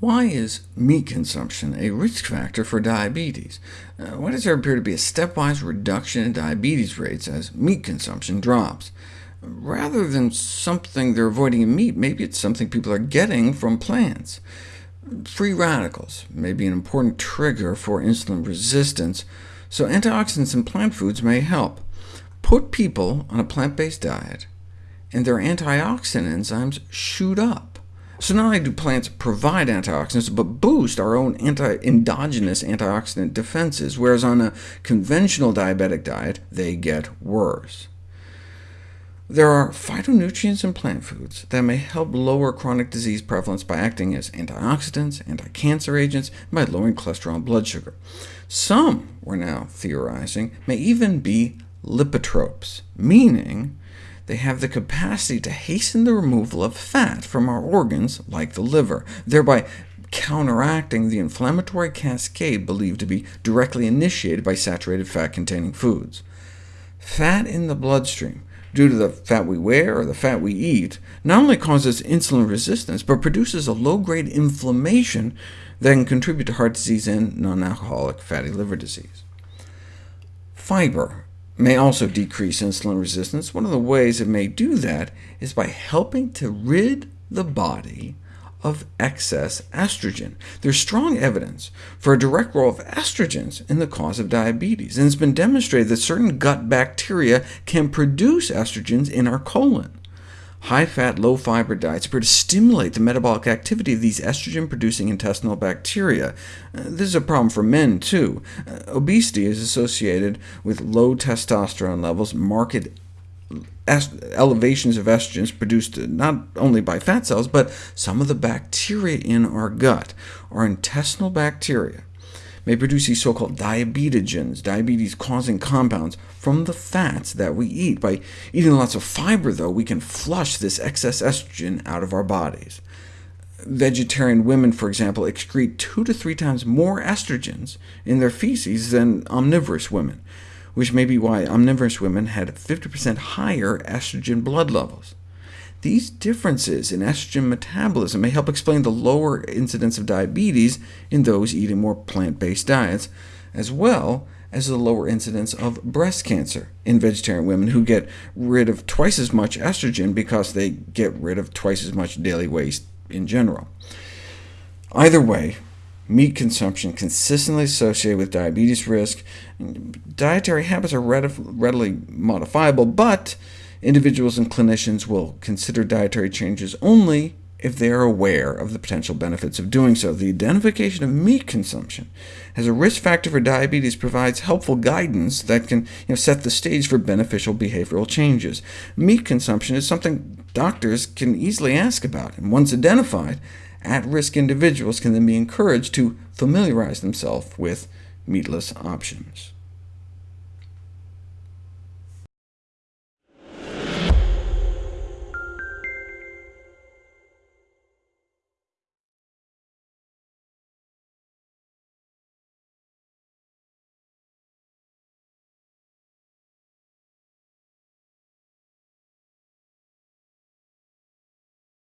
Why is meat consumption a risk factor for diabetes? Uh, why does there appear to be a stepwise reduction in diabetes rates as meat consumption drops? Rather than something they're avoiding in meat, maybe it's something people are getting from plants. Free radicals may be an important trigger for insulin resistance, so antioxidants in plant foods may help. Put people on a plant-based diet, and their antioxidant enzymes shoot up. So not only do plants provide antioxidants, but boost our own anti endogenous antioxidant defenses, whereas on a conventional diabetic diet, they get worse. There are phytonutrients in plant foods that may help lower chronic disease prevalence by acting as antioxidants, anti-cancer agents, and by lowering cholesterol and blood sugar. Some, we're now theorizing, may even be lipotropes, meaning they have the capacity to hasten the removal of fat from our organs, like the liver, thereby counteracting the inflammatory cascade believed to be directly initiated by saturated fat-containing foods. Fat in the bloodstream, due to the fat we wear or the fat we eat, not only causes insulin resistance, but produces a low-grade inflammation that can contribute to heart disease and non-alcoholic fatty liver disease. Fiber may also decrease insulin resistance. One of the ways it may do that is by helping to rid the body of excess estrogen. There's strong evidence for a direct role of estrogens in the cause of diabetes, and it's been demonstrated that certain gut bacteria can produce estrogens in our colon. High-fat, low-fiber diets appear to stimulate the metabolic activity of these estrogen-producing intestinal bacteria. Uh, this is a problem for men, too. Uh, obesity is associated with low testosterone levels, marked elevations of estrogens produced not only by fat cells, but some of the bacteria in our gut, our intestinal bacteria may produce these so-called diabetogens, diabetes-causing compounds, from the fats that we eat. By eating lots of fiber, though, we can flush this excess estrogen out of our bodies. Vegetarian women, for example, excrete two to three times more estrogens in their feces than omnivorous women, which may be why omnivorous women had 50% higher estrogen blood levels. These differences in estrogen metabolism may help explain the lower incidence of diabetes in those eating more plant-based diets, as well as the lower incidence of breast cancer in vegetarian women who get rid of twice as much estrogen because they get rid of twice as much daily waste in general. Either way, meat consumption consistently associated with diabetes risk. Dietary habits are readily modifiable, but Individuals and clinicians will consider dietary changes only if they are aware of the potential benefits of doing so. The identification of meat consumption as a risk factor for diabetes provides helpful guidance that can you know, set the stage for beneficial behavioral changes. Meat consumption is something doctors can easily ask about, and once identified, at-risk individuals can then be encouraged to familiarize themselves with meatless options.